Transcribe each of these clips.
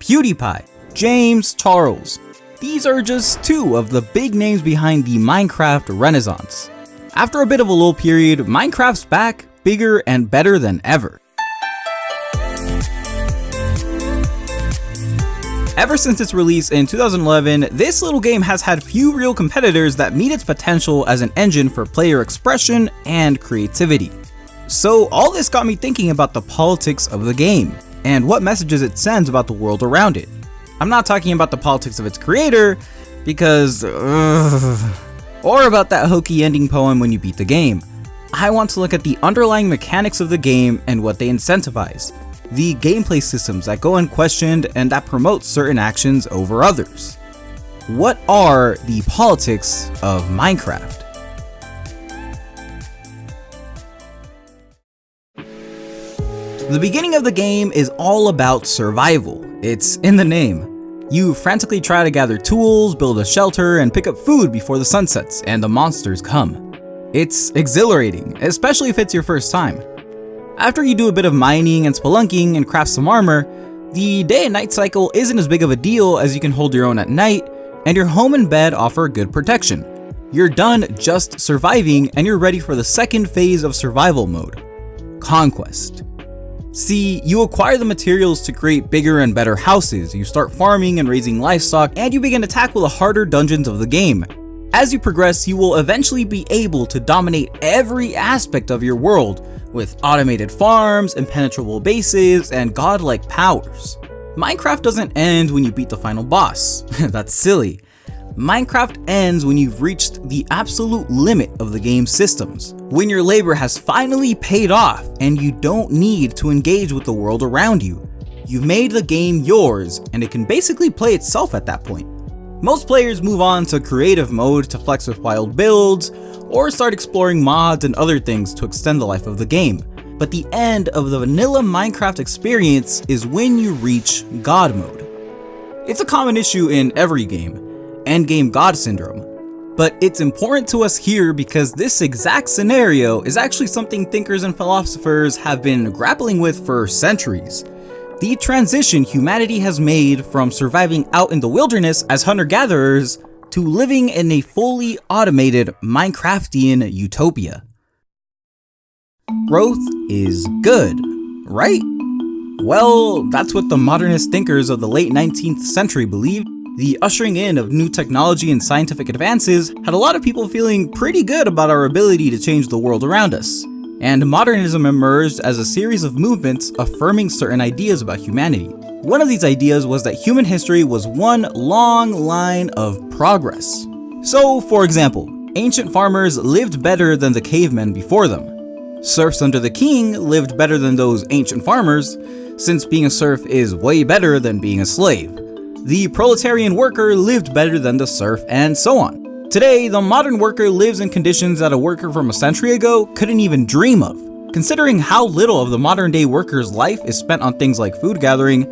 PewDiePie, James Charles. These are just two of the big names behind the Minecraft renaissance. After a bit of a lull period, Minecraft's back, bigger and better than ever. Ever since its release in 2011, this little game has had few real competitors that meet its potential as an engine for player expression and creativity. So all this got me thinking about the politics of the game, and what messages it sends about the world around it. I'm not talking about the politics of its creator, because ugh, or about that hokey ending poem when you beat the game. I want to look at the underlying mechanics of the game and what they incentivize, the gameplay systems that go unquestioned and that promote certain actions over others. What are the politics of Minecraft? The beginning of the game is all about survival. It's in the name. You frantically try to gather tools, build a shelter, and pick up food before the sun sets and the monsters come. It's exhilarating, especially if it's your first time. After you do a bit of mining and spelunking and craft some armor, the day and night cycle isn't as big of a deal as you can hold your own at night, and your home and bed offer good protection. You're done just surviving and you're ready for the second phase of survival mode, Conquest. See, you acquire the materials to create bigger and better houses, you start farming and raising livestock, and you begin to tackle the harder dungeons of the game. As you progress, you will eventually be able to dominate every aspect of your world, with automated farms, impenetrable bases, and godlike powers. Minecraft doesn't end when you beat the final boss, that's silly. Minecraft ends when you've reached the absolute limit of the game's systems, when your labor has finally paid off and you don't need to engage with the world around you. You've made the game yours and it can basically play itself at that point. Most players move on to creative mode to flex with wild builds, or start exploring mods and other things to extend the life of the game. But the end of the vanilla Minecraft experience is when you reach God mode. It's a common issue in every game, endgame God syndrome, but it's important to us here because this exact scenario is actually something thinkers and philosophers have been grappling with for centuries the transition humanity has made from surviving out in the wilderness as hunter-gatherers to living in a fully automated Minecraftian utopia. Growth is good, right? Well, that's what the modernist thinkers of the late 19th century believed. The ushering in of new technology and scientific advances had a lot of people feeling pretty good about our ability to change the world around us and modernism emerged as a series of movements affirming certain ideas about humanity. One of these ideas was that human history was one long line of progress. So, for example, ancient farmers lived better than the cavemen before them. Serfs under the king lived better than those ancient farmers, since being a serf is way better than being a slave. The proletarian worker lived better than the serf, and so on. Today, the modern worker lives in conditions that a worker from a century ago couldn't even dream of. Considering how little of the modern day worker's life is spent on things like food gathering,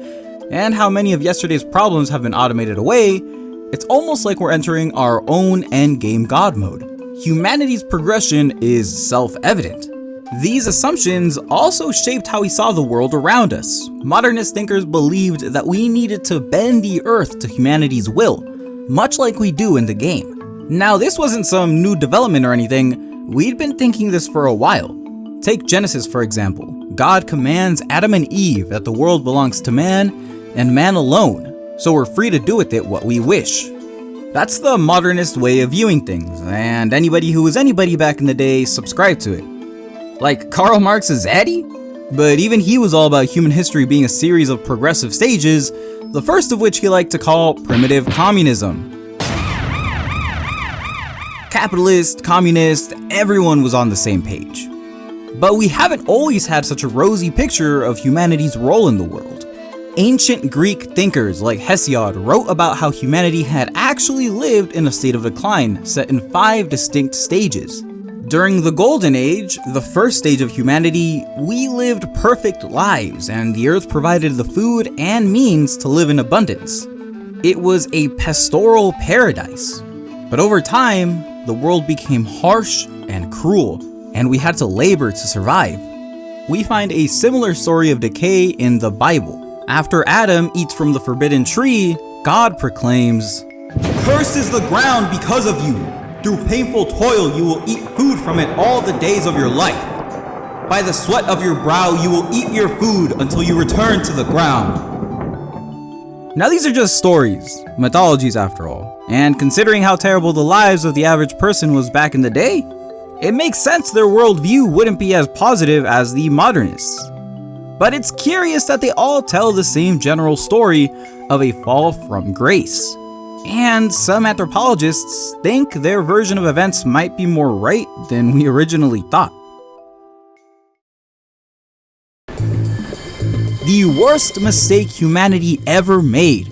and how many of yesterday's problems have been automated away, it's almost like we're entering our own endgame god mode. Humanity's progression is self-evident. These assumptions also shaped how we saw the world around us. Modernist thinkers believed that we needed to bend the earth to humanity's will, much like we do in the game. Now this wasn't some new development or anything, we'd been thinking this for a while. Take Genesis for example. God commands Adam and Eve that the world belongs to man, and man alone, so we're free to do with it what we wish. That's the modernist way of viewing things, and anybody who was anybody back in the day subscribed to it. Like Karl Marx's Eddie? But even he was all about human history being a series of progressive stages, the first of which he liked to call primitive communism, capitalist, communist, everyone was on the same page. But we haven't always had such a rosy picture of humanity's role in the world. Ancient Greek thinkers like Hesiod wrote about how humanity had actually lived in a state of decline set in five distinct stages. During the Golden Age, the first stage of humanity, we lived perfect lives and the earth provided the food and means to live in abundance. It was a pastoral paradise. But over time, the world became harsh and cruel, and we had to labor to survive. We find a similar story of decay in the Bible. After Adam eats from the forbidden tree, God proclaims, Cursed is the ground because of you. Through painful toil you will eat food from it all the days of your life. By the sweat of your brow you will eat your food until you return to the ground. Now these are just stories, mythologies after all, and considering how terrible the lives of the average person was back in the day, it makes sense their worldview wouldn't be as positive as the modernists. But it's curious that they all tell the same general story of a fall from grace. And some anthropologists think their version of events might be more right than we originally thought. The worst mistake humanity ever made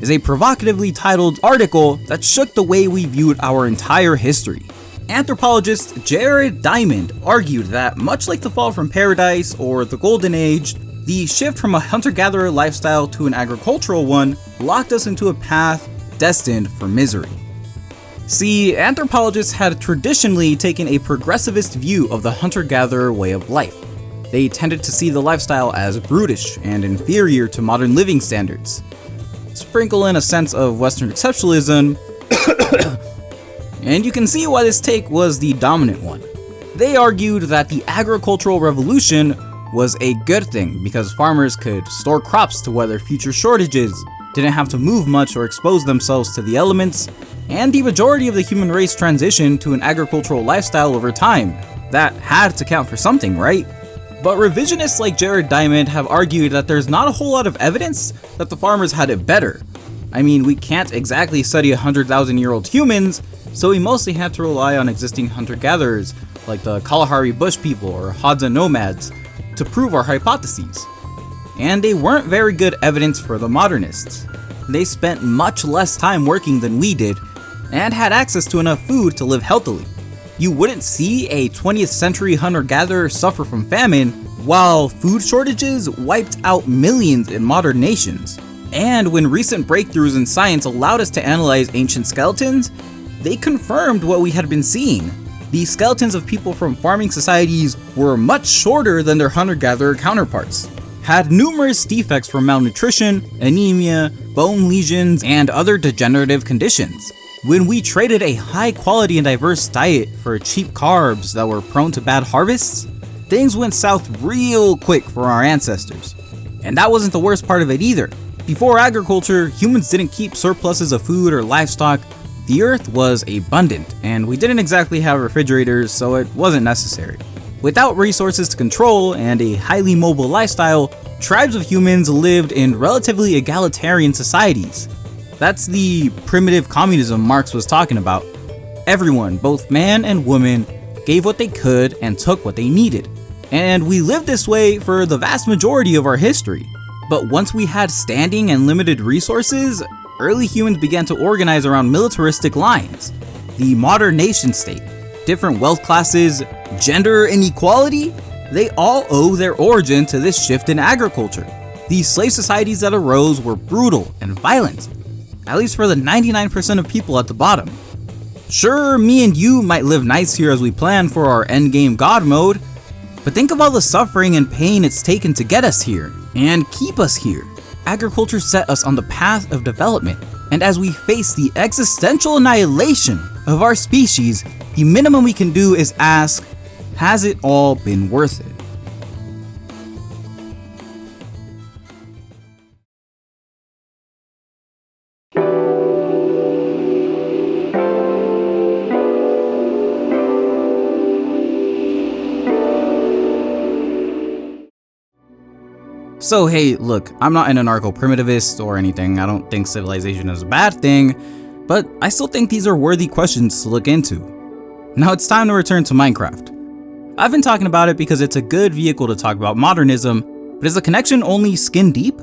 is a provocatively titled article that shook the way we viewed our entire history. Anthropologist Jared Diamond argued that much like the fall from paradise or the golden age, the shift from a hunter-gatherer lifestyle to an agricultural one locked us into a path destined for misery. See, anthropologists had traditionally taken a progressivist view of the hunter-gatherer way of life. They tended to see the lifestyle as brutish and inferior to modern living standards. Sprinkle in a sense of Western exceptionalism, and you can see why this take was the dominant one. They argued that the agricultural revolution was a good thing because farmers could store crops to weather future shortages, didn't have to move much or expose themselves to the elements, and the majority of the human race transitioned to an agricultural lifestyle over time. That had to count for something, right? But revisionists like Jared Diamond have argued that there's not a whole lot of evidence that the farmers had it better. I mean, we can't exactly study 100,000 year old humans, so we mostly had to rely on existing hunter-gatherers like the Kalahari Bush people or Hadza nomads to prove our hypotheses. And they weren't very good evidence for the modernists. They spent much less time working than we did, and had access to enough food to live healthily. You wouldn't see a 20th century hunter-gatherer suffer from famine, while food shortages wiped out millions in modern nations. And when recent breakthroughs in science allowed us to analyze ancient skeletons, they confirmed what we had been seeing. The skeletons of people from farming societies were much shorter than their hunter-gatherer counterparts, had numerous defects from malnutrition, anemia, bone lesions, and other degenerative conditions. When we traded a high quality and diverse diet for cheap carbs that were prone to bad harvests, things went south real quick for our ancestors. And that wasn't the worst part of it either. Before agriculture, humans didn't keep surpluses of food or livestock. The earth was abundant, and we didn't exactly have refrigerators, so it wasn't necessary. Without resources to control and a highly mobile lifestyle, tribes of humans lived in relatively egalitarian societies. That's the primitive communism Marx was talking about. Everyone, both man and woman, gave what they could and took what they needed. And we lived this way for the vast majority of our history. But once we had standing and limited resources, early humans began to organize around militaristic lines. The modern nation state, different wealth classes, gender inequality, they all owe their origin to this shift in agriculture. These slave societies that arose were brutal and violent, at least for the 99% of people at the bottom. Sure, me and you might live nice here as we plan for our endgame god mode, but think of all the suffering and pain it's taken to get us here, and keep us here. Agriculture set us on the path of development, and as we face the existential annihilation of our species, the minimum we can do is ask, has it all been worth it? So hey, look, I'm not an anarcho-primitivist or anything, I don't think civilization is a bad thing, but I still think these are worthy questions to look into. Now it's time to return to Minecraft. I've been talking about it because it's a good vehicle to talk about modernism, but is the connection only skin deep?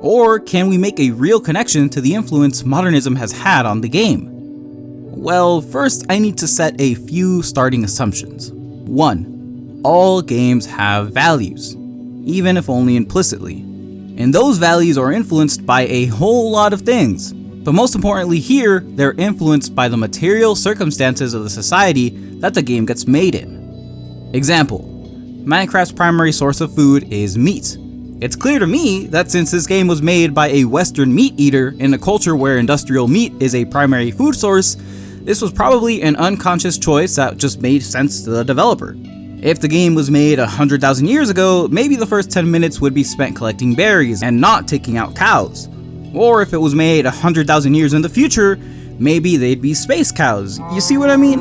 Or can we make a real connection to the influence modernism has had on the game? Well, first I need to set a few starting assumptions. 1. All games have values even if only implicitly. And those values are influenced by a whole lot of things. But most importantly here, they're influenced by the material circumstances of the society that the game gets made in. Example, Minecraft's primary source of food is meat. It's clear to me that since this game was made by a western meat eater in a culture where industrial meat is a primary food source, this was probably an unconscious choice that just made sense to the developer. If the game was made 100,000 years ago, maybe the first 10 minutes would be spent collecting berries and not taking out cows. Or if it was made 100,000 years in the future, maybe they'd be space cows. You see what I mean?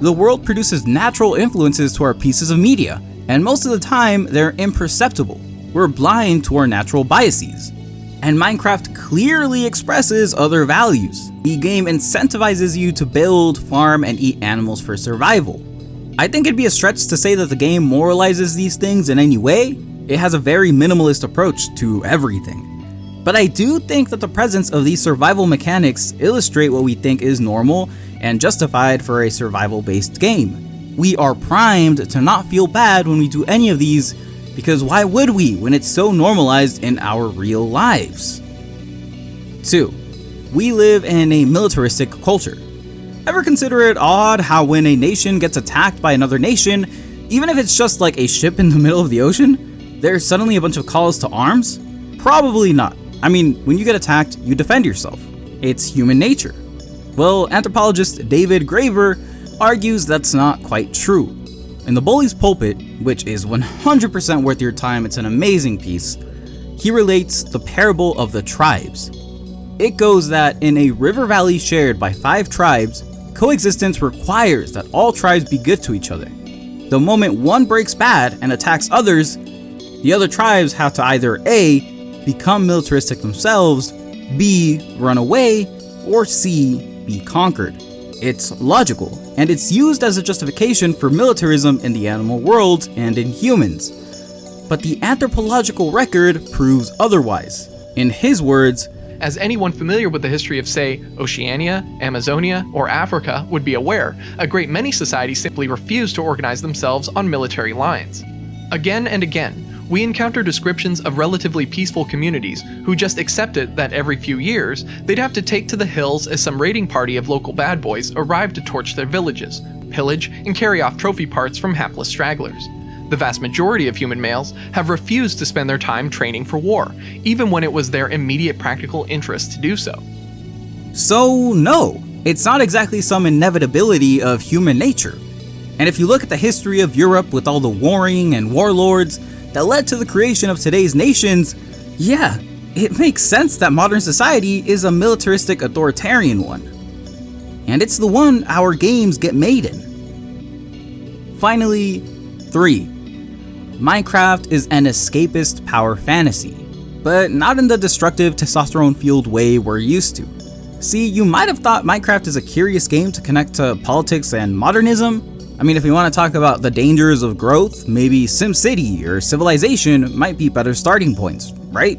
The world produces natural influences to our pieces of media, and most of the time, they're imperceptible. We're blind to our natural biases. And Minecraft clearly expresses other values. The game incentivizes you to build, farm, and eat animals for survival. I think it'd be a stretch to say that the game moralizes these things in any way. It has a very minimalist approach to everything. But I do think that the presence of these survival mechanics illustrate what we think is normal and justified for a survival based game. We are primed to not feel bad when we do any of these because why would we when it's so normalized in our real lives? 2. We live in a militaristic culture. Ever consider it odd how when a nation gets attacked by another nation, even if it's just like a ship in the middle of the ocean, there's suddenly a bunch of calls to arms? Probably not. I mean, when you get attacked, you defend yourself. It's human nature. Well, anthropologist David Graeber argues that's not quite true. In The Bully's Pulpit, which is 100% worth your time, it's an amazing piece, he relates the parable of the tribes. It goes that in a river valley shared by five tribes, coexistence requires that all tribes be good to each other. The moment one breaks bad and attacks others, the other tribes have to either A become militaristic themselves, B. run away, or C. be conquered. It's logical, and it's used as a justification for militarism in the animal world and in humans. But the anthropological record proves otherwise. In his words, as anyone familiar with the history of, say, Oceania, Amazonia, or Africa would be aware, a great many societies simply refused to organize themselves on military lines. Again and again, we encounter descriptions of relatively peaceful communities who just accepted that every few years, they'd have to take to the hills as some raiding party of local bad boys arrived to torch their villages, pillage, and carry off trophy parts from hapless stragglers. The vast majority of human males have refused to spend their time training for war, even when it was their immediate practical interest to do so. So, no, it's not exactly some inevitability of human nature. And if you look at the history of Europe with all the warring and warlords, that led to the creation of today's nations, yeah, it makes sense that modern society is a militaristic authoritarian one. And it's the one our games get made in. Finally, 3. Minecraft is an escapist power fantasy, but not in the destructive testosterone-fueled way we're used to. See, you might have thought Minecraft is a curious game to connect to politics and modernism, I mean, if we want to talk about the dangers of growth, maybe SimCity or Civilization might be better starting points, right?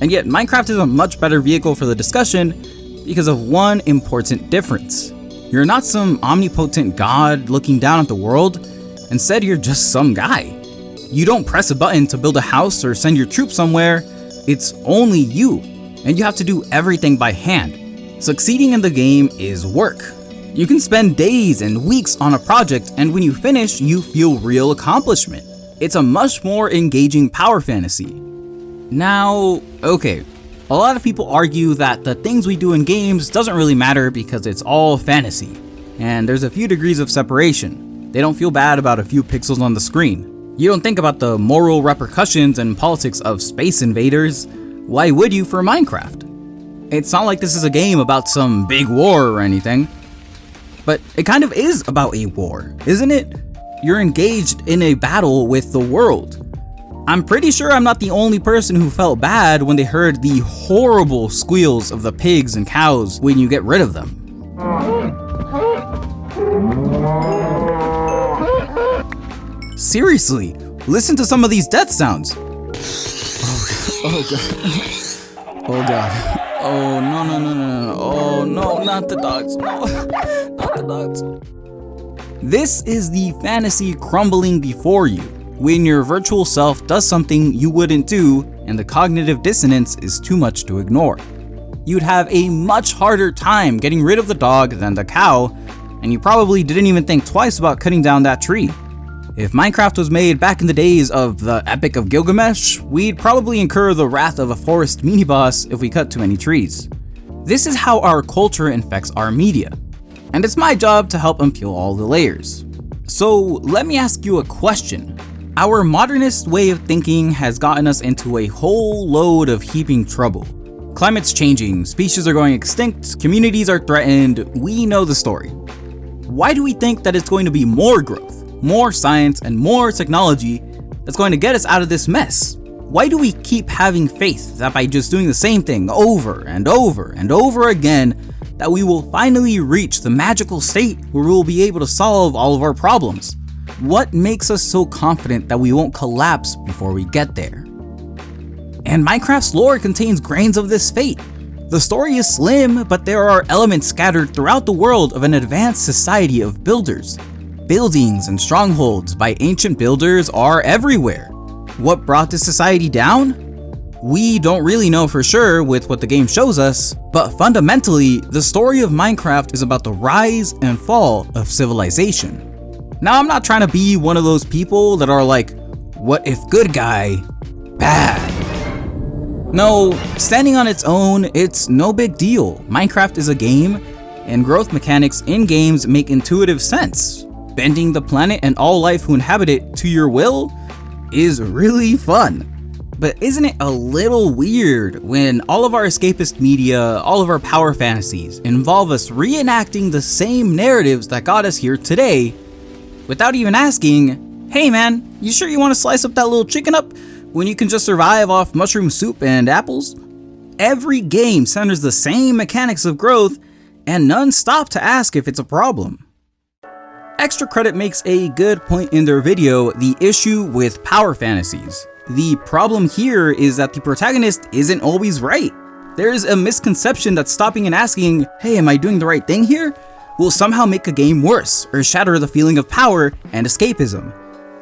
And yet, Minecraft is a much better vehicle for the discussion because of one important difference. You're not some omnipotent god looking down at the world, instead you're just some guy. You don't press a button to build a house or send your troops somewhere, it's only you, and you have to do everything by hand. Succeeding in the game is work, you can spend days and weeks on a project and when you finish, you feel real accomplishment. It's a much more engaging power fantasy. Now, okay, a lot of people argue that the things we do in games doesn't really matter because it's all fantasy, and there's a few degrees of separation. They don't feel bad about a few pixels on the screen. You don't think about the moral repercussions and politics of Space Invaders. Why would you for Minecraft? It's not like this is a game about some big war or anything. But it kind of is about a war, isn't it? You're engaged in a battle with the world. I'm pretty sure I'm not the only person who felt bad when they heard the horrible squeals of the pigs and cows when you get rid of them. Seriously, listen to some of these death sounds. Oh, oh god. Oh god. Oh, no, no, no, no, no. Oh, no, not the dogs. No, not the dogs. This is the fantasy crumbling before you, when your virtual self does something you wouldn't do and the cognitive dissonance is too much to ignore. You'd have a much harder time getting rid of the dog than the cow, and you probably didn't even think twice about cutting down that tree. If Minecraft was made back in the days of the Epic of Gilgamesh, we'd probably incur the wrath of a forest mini-boss if we cut too many trees. This is how our culture infects our media, and it's my job to help unpeel all the layers. So let me ask you a question. Our modernist way of thinking has gotten us into a whole load of heaping trouble. Climate's changing, species are going extinct, communities are threatened, we know the story. Why do we think that it's going to be more growth, more science, and more technology that's going to get us out of this mess? Why do we keep having faith that by just doing the same thing over and over and over again, that we will finally reach the magical state where we will be able to solve all of our problems? What makes us so confident that we won't collapse before we get there? And Minecraft's lore contains grains of this fate. The story is slim, but there are elements scattered throughout the world of an advanced society of builders. Buildings and strongholds by ancient builders are everywhere. What brought this society down? We don't really know for sure with what the game shows us, but fundamentally, the story of Minecraft is about the rise and fall of civilization. Now I'm not trying to be one of those people that are like, what if good guy, bad? No, standing on its own, it's no big deal. Minecraft is a game, and growth mechanics in games make intuitive sense. Bending the planet and all life who inhabit it to your will is really fun. But isn't it a little weird when all of our escapist media, all of our power fantasies, involve us reenacting the same narratives that got us here today, without even asking, hey man, you sure you want to slice up that little chicken up when you can just survive off mushroom soup and apples? Every game centers the same mechanics of growth, and none stop to ask if it's a problem. Extra Credit makes a good point in their video, the issue with power fantasies. The problem here is that the protagonist isn't always right. There's a misconception that stopping and asking, hey am I doing the right thing here? will somehow make a game worse or shatter the feeling of power and escapism.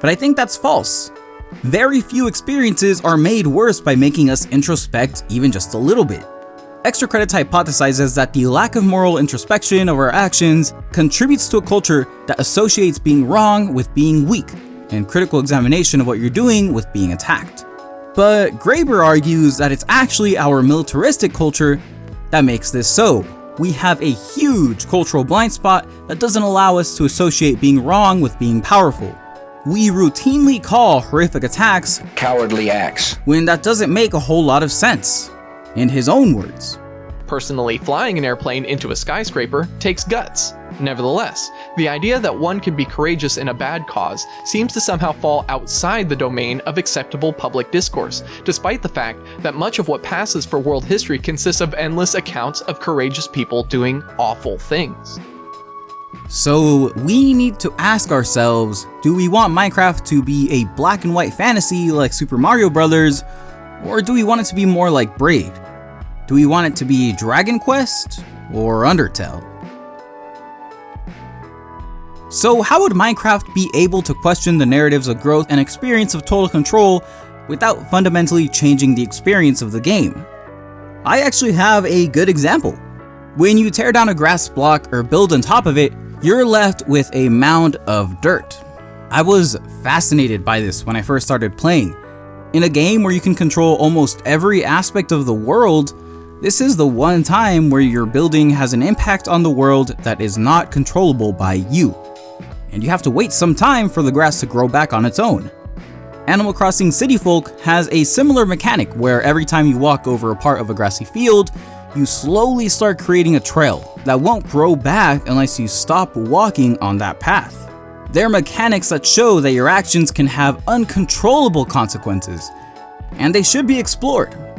But I think that's false. Very few experiences are made worse by making us introspect even just a little bit. Extra Credits hypothesizes that the lack of moral introspection of our actions contributes to a culture that associates being wrong with being weak, and critical examination of what you're doing with being attacked. But Graeber argues that it's actually our militaristic culture that makes this so. We have a huge cultural blind spot that doesn't allow us to associate being wrong with being powerful. We routinely call horrific attacks cowardly acts when that doesn't make a whole lot of sense. In his own words, Personally, flying an airplane into a skyscraper takes guts. Nevertheless, the idea that one can be courageous in a bad cause seems to somehow fall outside the domain of acceptable public discourse, despite the fact that much of what passes for world history consists of endless accounts of courageous people doing awful things. So we need to ask ourselves, do we want Minecraft to be a black and white fantasy like Super Mario Bros, or do we want it to be more like Braid? Do we want it to be Dragon Quest or Undertale? So how would Minecraft be able to question the narratives of growth and experience of total control without fundamentally changing the experience of the game? I actually have a good example. When you tear down a grass block or build on top of it, you're left with a mound of dirt. I was fascinated by this when I first started playing. In a game where you can control almost every aspect of the world, this is the one time where your building has an impact on the world that is not controllable by you. And you have to wait some time for the grass to grow back on its own. Animal Crossing City Folk has a similar mechanic where every time you walk over a part of a grassy field, you slowly start creating a trail that won't grow back unless you stop walking on that path. They're mechanics that show that your actions can have uncontrollable consequences, and they should be explored.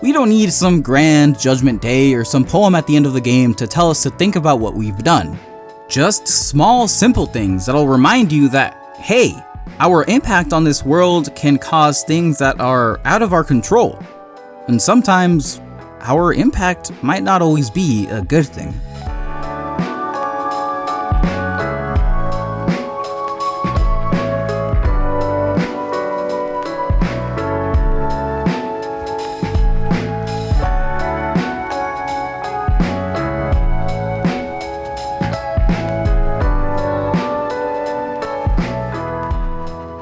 We don't need some grand judgment day or some poem at the end of the game to tell us to think about what we've done. Just small simple things that'll remind you that, hey, our impact on this world can cause things that are out of our control. And sometimes our impact might not always be a good thing.